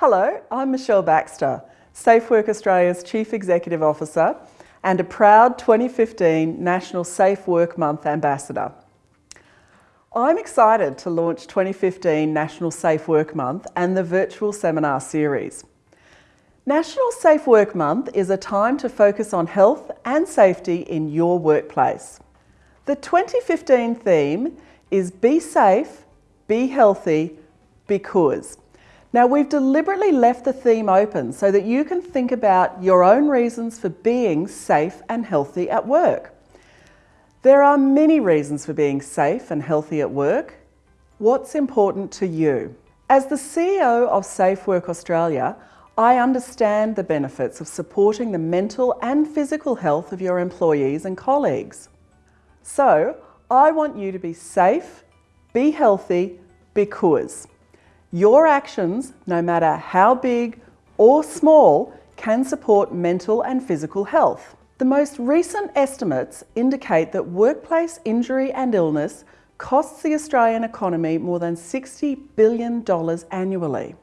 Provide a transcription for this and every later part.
Hello, I'm Michelle Baxter, SafeWork Australia's Chief Executive Officer and a proud 2015 National Safe Work Month Ambassador. I'm excited to launch 2015 National Safe Work Month and the virtual seminar series. National Safe Work Month is a time to focus on health and safety in your workplace. The 2015 theme is Be Safe, Be Healthy, Because. Now we've deliberately left the theme open so that you can think about your own reasons for being safe and healthy at work. There are many reasons for being safe and healthy at work. What's important to you? As the CEO of Safe Work Australia, I understand the benefits of supporting the mental and physical health of your employees and colleagues. So, I want you to be safe, be healthy, because your actions, no matter how big or small, can support mental and physical health. The most recent estimates indicate that workplace injury and illness costs the Australian economy more than $60 billion annually.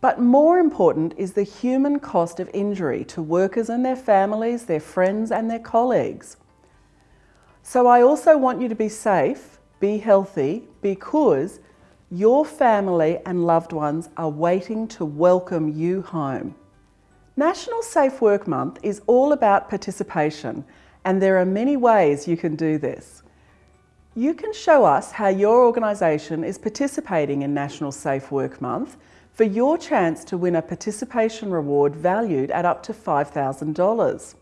But more important is the human cost of injury to workers and their families, their friends and their colleagues. So I also want you to be safe, be healthy, because your family and loved ones are waiting to welcome you home. National Safe Work Month is all about participation and there are many ways you can do this. You can show us how your organisation is participating in National Safe Work Month for your chance to win a participation reward valued at up to $5,000.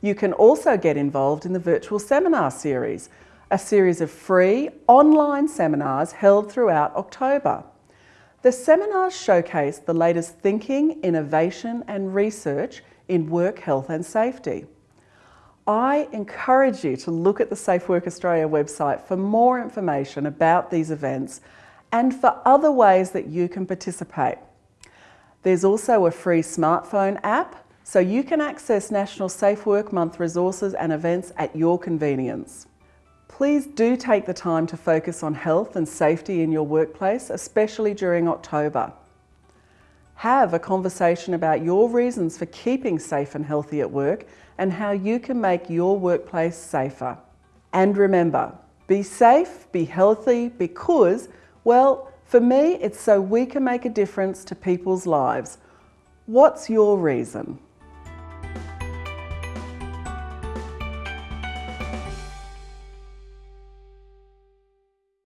You can also get involved in the virtual seminar series a series of free online seminars held throughout October. The seminars showcase the latest thinking, innovation and research in work health and safety. I encourage you to look at the Safe Work Australia website for more information about these events and for other ways that you can participate. There's also a free smartphone app so you can access National Safe Work Month resources and events at your convenience. Please do take the time to focus on health and safety in your workplace, especially during October. Have a conversation about your reasons for keeping safe and healthy at work and how you can make your workplace safer. And remember, be safe, be healthy, because, well, for me, it's so we can make a difference to people's lives. What's your reason?